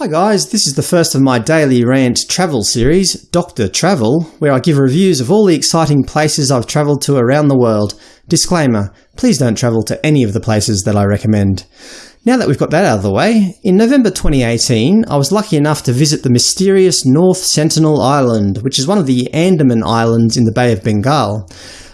Hi guys, this is the first of my daily rant travel series, Dr. Travel, where I give reviews of all the exciting places I've travelled to around the world. Disclaimer, please don't travel to any of the places that I recommend. Now that we've got that out of the way, in November 2018 I was lucky enough to visit the mysterious North Sentinel Island, which is one of the Andaman Islands in the Bay of Bengal.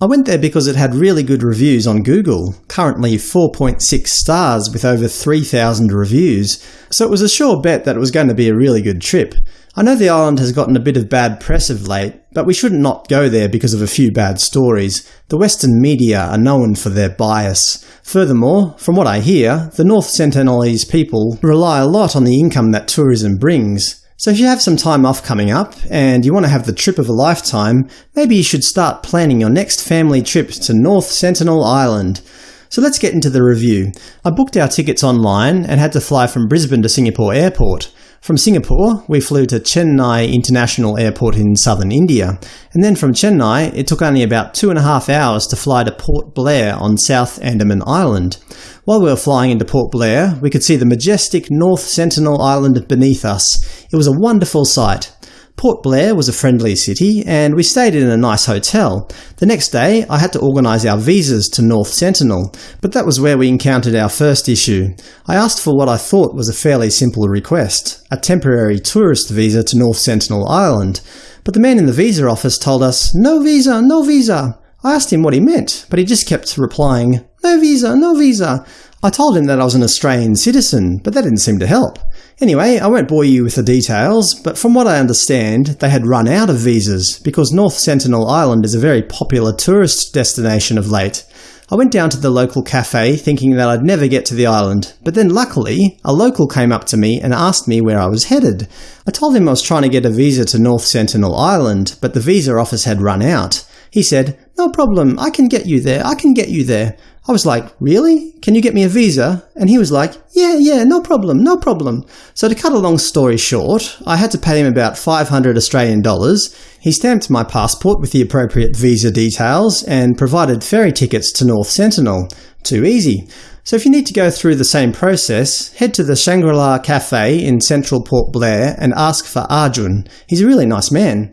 I went there because it had really good reviews on Google, currently 4.6 stars with over 3,000 reviews, so it was a sure bet that it was going to be a really good trip. I know the island has gotten a bit of bad press of late, but we should not go there because of a few bad stories. The Western media are known for their bias. Furthermore, from what I hear, the North Sentinelese people rely a lot on the income that tourism brings. So if you have some time off coming up, and you want to have the trip of a lifetime, maybe you should start planning your next family trip to North Sentinel Island. So let's get into the review. I booked our tickets online and had to fly from Brisbane to Singapore Airport. From Singapore, we flew to Chennai International Airport in southern India, and then from Chennai it took only about two and a half hours to fly to Port Blair on South Andaman Island. While we were flying into Port Blair, we could see the majestic North Sentinel Island beneath us. It was a wonderful sight. Port Blair was a friendly city, and we stayed in a nice hotel. The next day I had to organise our visas to North Sentinel, but that was where we encountered our first issue. I asked for what I thought was a fairly simple request – a temporary tourist visa to North Sentinel Island. But the man in the visa office told us, no visa, no visa. I asked him what he meant, but he just kept replying, no visa, no visa. I told him that I was an Australian citizen, but that didn't seem to help. Anyway, I won't bore you with the details, but from what I understand, they had run out of visas, because North Sentinel Island is a very popular tourist destination of late. I went down to the local cafe thinking that I'd never get to the island, but then luckily, a local came up to me and asked me where I was headed. I told him I was trying to get a visa to North Sentinel Island, but the visa office had run out. He said, no problem, I can get you there, I can get you there. I was like, really? Can you get me a visa? And he was like, yeah, yeah, no problem, no problem. So to cut a long story short, I had to pay him about 500 Australian dollars. He stamped my passport with the appropriate visa details and provided ferry tickets to North Sentinel. Too easy. So if you need to go through the same process, head to the Shangri-La Cafe in central Port Blair and ask for Arjun. He's a really nice man.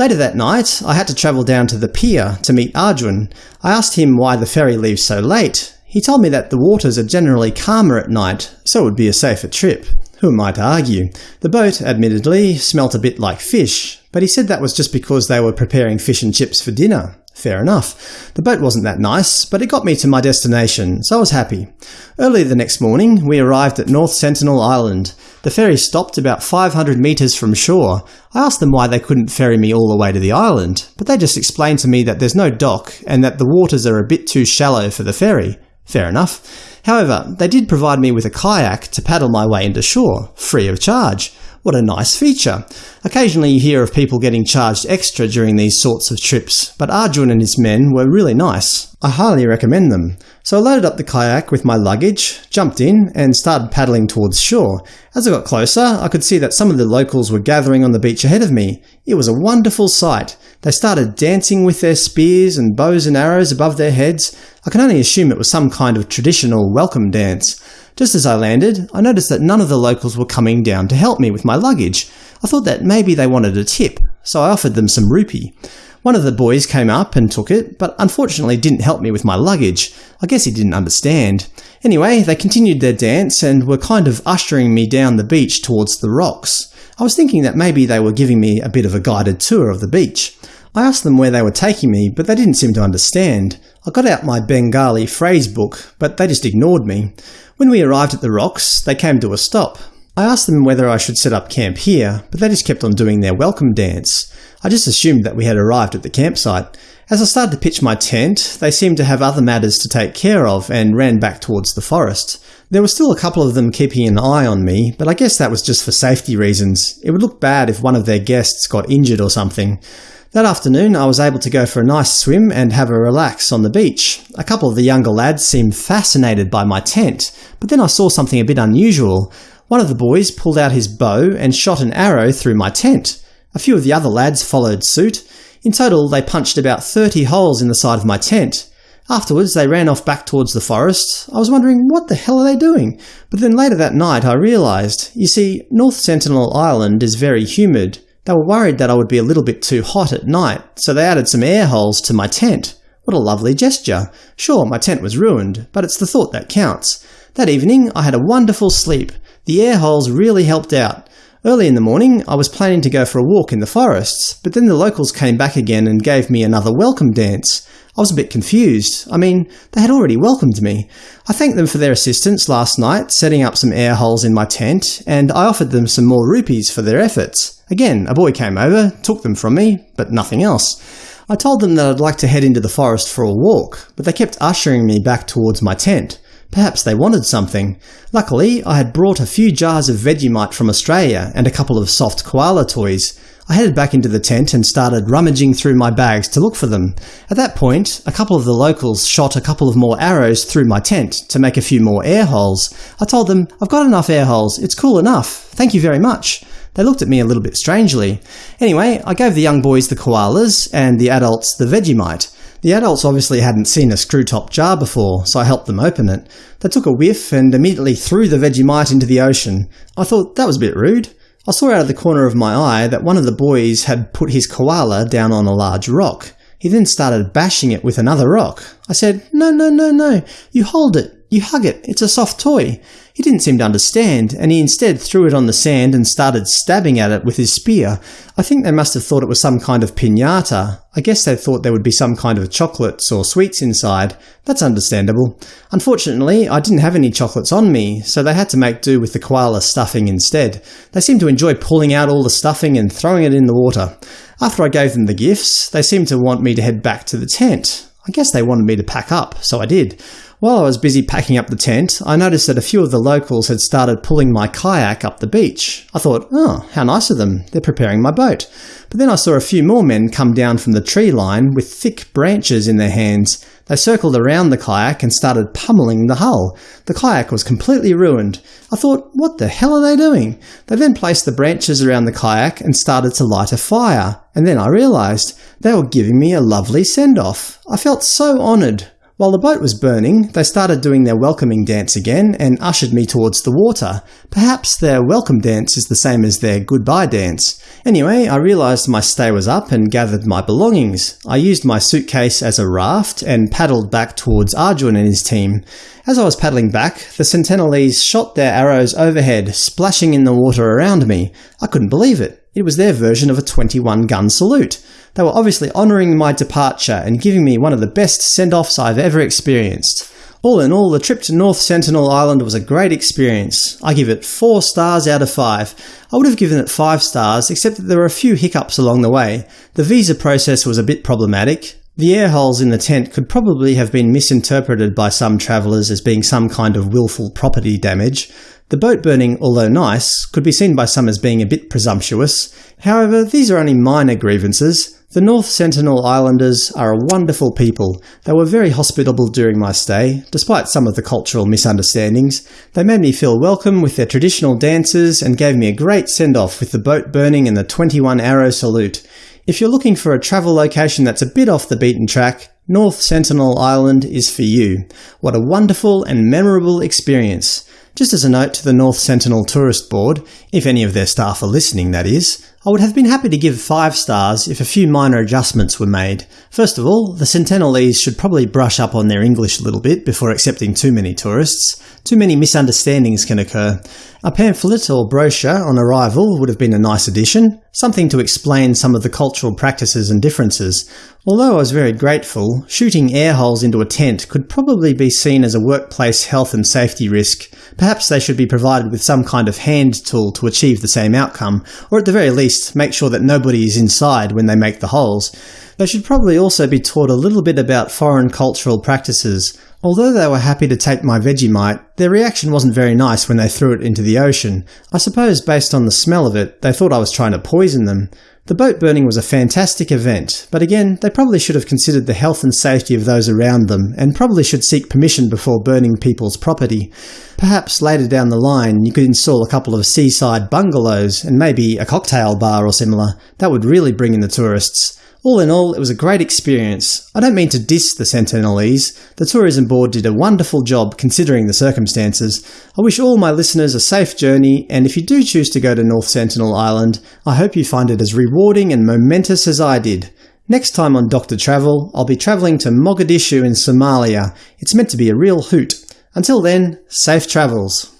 Later that night, I had to travel down to the pier to meet Arjun. I asked him why the ferry leaves so late. He told me that the waters are generally calmer at night, so it would be a safer trip. Who am I to argue? The boat, admittedly, smelt a bit like fish, but he said that was just because they were preparing fish and chips for dinner. Fair enough. The boat wasn't that nice, but it got me to my destination, so I was happy. Early the next morning, we arrived at North Sentinel Island. The ferry stopped about 500 metres from shore. I asked them why they couldn't ferry me all the way to the island, but they just explained to me that there's no dock and that the waters are a bit too shallow for the ferry. Fair enough. However, they did provide me with a kayak to paddle my way into shore, free of charge. What a nice feature. Occasionally you hear of people getting charged extra during these sorts of trips, but Arjun and his men were really nice. I highly recommend them. So I loaded up the kayak with my luggage, jumped in, and started paddling towards shore. As I got closer, I could see that some of the locals were gathering on the beach ahead of me. It was a wonderful sight. They started dancing with their spears and bows and arrows above their heads. I can only assume it was some kind of traditional welcome dance. Just as I landed, I noticed that none of the locals were coming down to help me with my luggage. I thought that maybe they wanted a tip, so I offered them some rupee. One of the boys came up and took it, but unfortunately didn't help me with my luggage. I guess he didn't understand. Anyway, they continued their dance and were kind of ushering me down the beach towards the rocks. I was thinking that maybe they were giving me a bit of a guided tour of the beach. I asked them where they were taking me, but they didn't seem to understand. I got out my Bengali phrase book, but they just ignored me. When we arrived at the rocks, they came to a stop. I asked them whether I should set up camp here, but they just kept on doing their welcome dance. I just assumed that we had arrived at the campsite. As I started to pitch my tent, they seemed to have other matters to take care of and ran back towards the forest. There were still a couple of them keeping an eye on me, but I guess that was just for safety reasons. It would look bad if one of their guests got injured or something. That afternoon I was able to go for a nice swim and have a relax on the beach. A couple of the younger lads seemed fascinated by my tent, but then I saw something a bit unusual. One of the boys pulled out his bow and shot an arrow through my tent. A few of the other lads followed suit. In total they punched about 30 holes in the side of my tent. Afterwards, they ran off back towards the forest. I was wondering, what the hell are they doing? But then later that night I realised, you see, North Sentinel Island is very humid. They were worried that I would be a little bit too hot at night, so they added some air holes to my tent. What a lovely gesture. Sure, my tent was ruined, but it's the thought that counts. That evening I had a wonderful sleep. The air holes really helped out. Early in the morning, I was planning to go for a walk in the forests, but then the locals came back again and gave me another welcome dance. I was a bit confused. I mean, they had already welcomed me. I thanked them for their assistance last night, setting up some air holes in my tent, and I offered them some more rupees for their efforts. Again, a boy came over, took them from me, but nothing else. I told them that I'd like to head into the forest for a walk, but they kept ushering me back towards my tent. Perhaps they wanted something. Luckily, I had brought a few jars of Vegemite from Australia and a couple of soft koala toys. I headed back into the tent and started rummaging through my bags to look for them. At that point, a couple of the locals shot a couple of more arrows through my tent to make a few more air holes. I told them, I've got enough air holes, it's cool enough, thank you very much. They looked at me a little bit strangely. Anyway, I gave the young boys the koalas and the adults the Vegemite. The adults obviously hadn't seen a screw-top jar before, so I helped them open it. They took a whiff and immediately threw the Vegemite into the ocean. I thought that was a bit rude. I saw out of the corner of my eye that one of the boys had put his koala down on a large rock. He then started bashing it with another rock. I said, no, no, no, no, you hold it, you hug it, it's a soft toy. He didn't seem to understand, and he instead threw it on the sand and started stabbing at it with his spear. I think they must have thought it was some kind of piñata. I guess they thought there would be some kind of chocolates or sweets inside. That's understandable. Unfortunately, I didn't have any chocolates on me, so they had to make do with the koala stuffing instead. They seemed to enjoy pulling out all the stuffing and throwing it in the water. After I gave them the gifts, they seemed to want me to head back to the tent. I guess they wanted me to pack up, so I did. While I was busy packing up the tent, I noticed that a few of the locals had started pulling my kayak up the beach. I thought, oh, how nice of them, they're preparing my boat. But then I saw a few more men come down from the tree line with thick branches in their hands. They circled around the kayak and started pummeling the hull. The kayak was completely ruined. I thought, what the hell are they doing? They then placed the branches around the kayak and started to light a fire. And then I realised they were giving me a lovely send-off. I felt so honoured. While the boat was burning, they started doing their welcoming dance again and ushered me towards the water. Perhaps their welcome dance is the same as their goodbye dance. Anyway, I realised my stay was up and gathered my belongings. I used my suitcase as a raft and paddled back towards Arjun and his team. As I was paddling back, the Sentinelese shot their arrows overhead, splashing in the water around me. I couldn't believe it. It was their version of a 21-gun salute. They were obviously honouring my departure and giving me one of the best send-offs I've ever experienced. All in all, the trip to North Sentinel Island was a great experience. I give it 4 stars out of 5. I would have given it 5 stars, except that there were a few hiccups along the way. The visa process was a bit problematic. The air holes in the tent could probably have been misinterpreted by some travellers as being some kind of willful property damage. The boat burning, although nice, could be seen by some as being a bit presumptuous. However, these are only minor grievances. The North Sentinel Islanders are a wonderful people. They were very hospitable during my stay, despite some of the cultural misunderstandings. They made me feel welcome with their traditional dances and gave me a great send-off with the boat burning and the 21 arrow salute. If you're looking for a travel location that's a bit off the beaten track, North Sentinel Island is for you. What a wonderful and memorable experience. Just as a note to the North Sentinel Tourist Board, if any of their staff are listening that is, I would have been happy to give 5 stars if a few minor adjustments were made. First of all, the Sentinelese should probably brush up on their English a little bit before accepting too many tourists. Too many misunderstandings can occur. A pamphlet or brochure on arrival would have been a nice addition, something to explain some of the cultural practices and differences. Although I was very grateful, shooting air holes into a tent could probably be seen as a workplace health and safety risk. Perhaps they should be provided with some kind of hand tool to achieve the same outcome, or at the very least make sure that nobody is inside when they make the holes. They should probably also be taught a little bit about foreign cultural practices. Although they were happy to take my Vegemite, their reaction wasn't very nice when they threw it into the ocean. I suppose based on the smell of it, they thought I was trying to poison them. The boat burning was a fantastic event, but again, they probably should have considered the health and safety of those around them, and probably should seek permission before burning people's property. Perhaps later down the line you could install a couple of seaside bungalows and maybe a cocktail bar or similar. That would really bring in the tourists. All in all, it was a great experience. I don't mean to diss the Sentinelese. The tourism board did a wonderful job considering the circumstances. I wish all my listeners a safe journey, and if you do choose to go to North Sentinel Island, I hope you find it as rewarding and momentous as I did. Next time on Dr. Travel, I'll be travelling to Mogadishu in Somalia. It's meant to be a real hoot. Until then, safe travels.